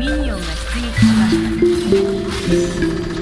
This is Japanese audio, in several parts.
ミニオンが出撃しました。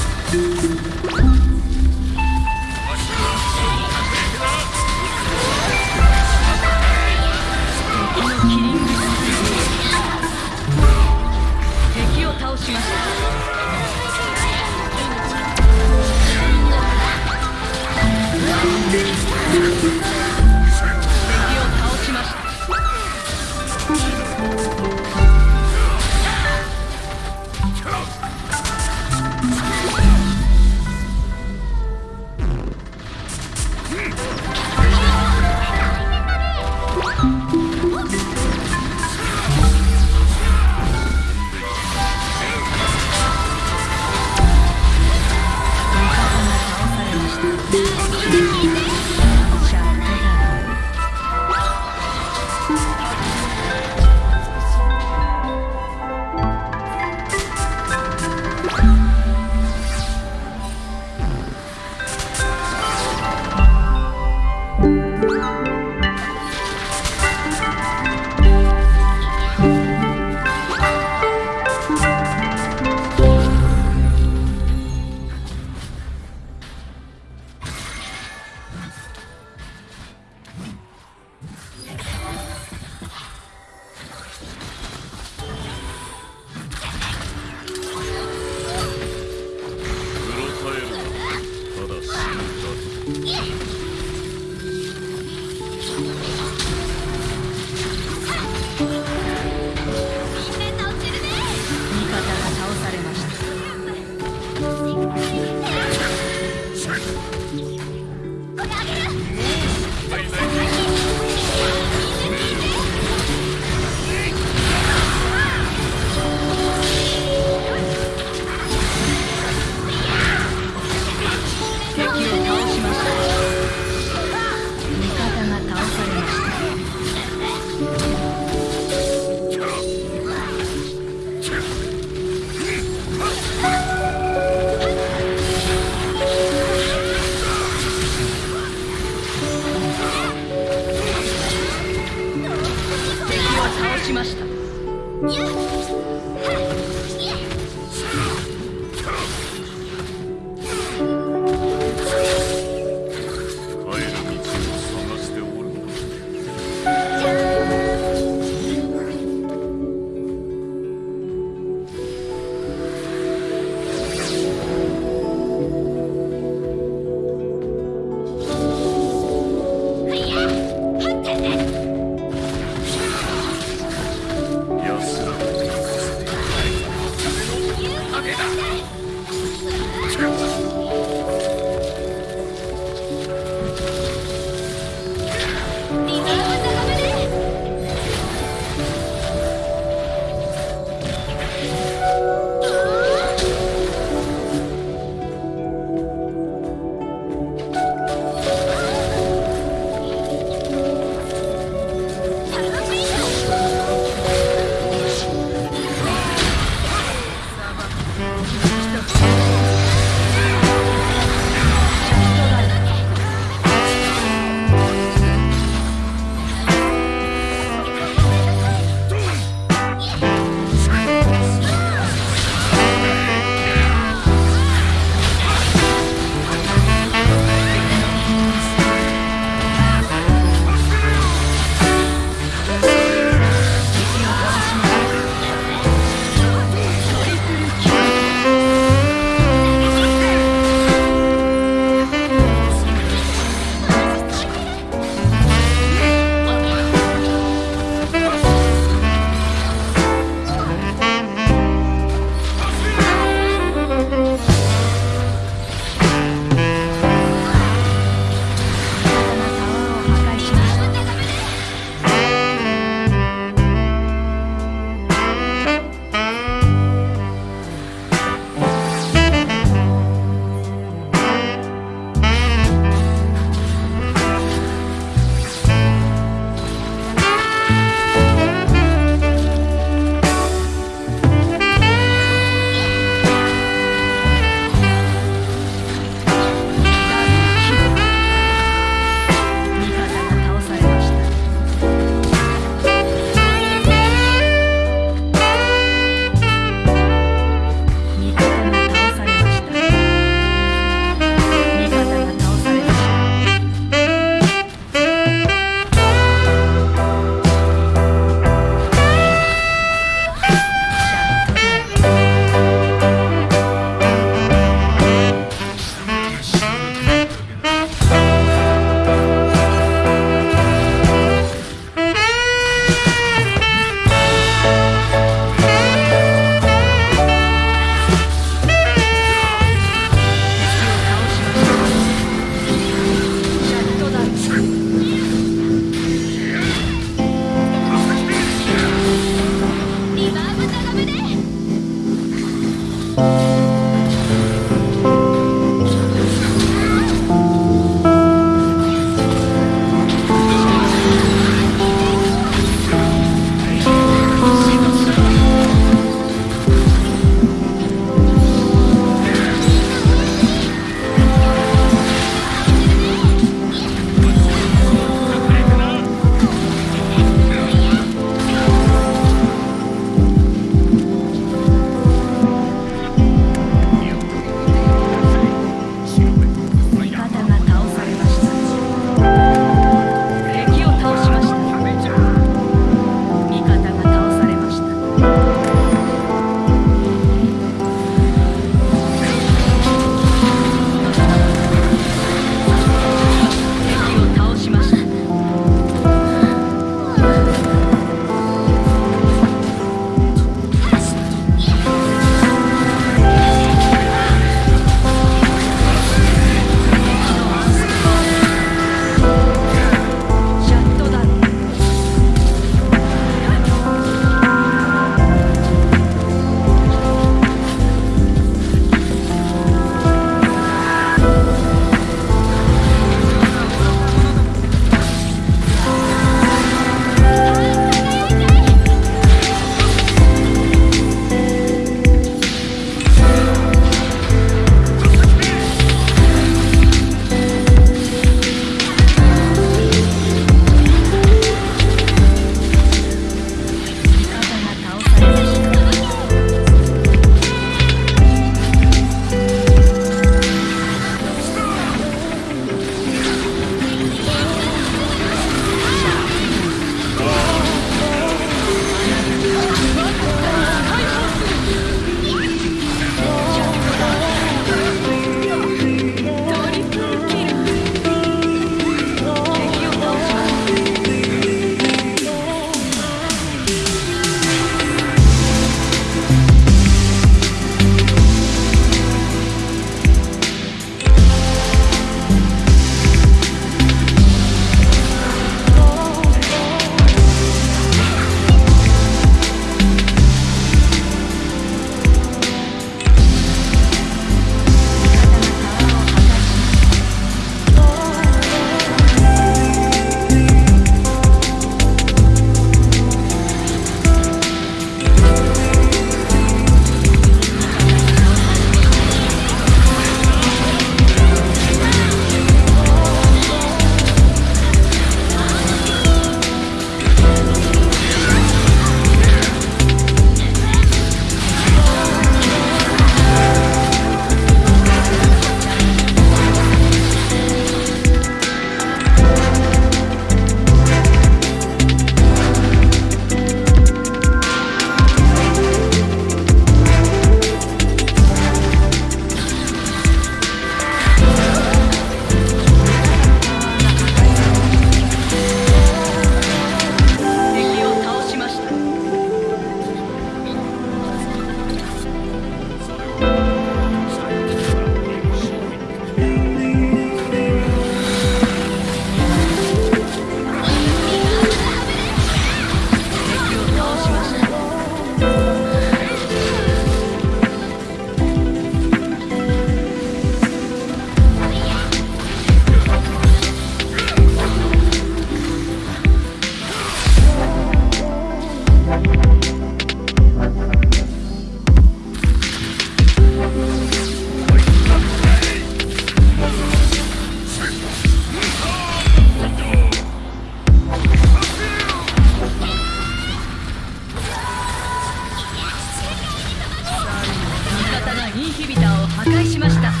ビタを破壊しました。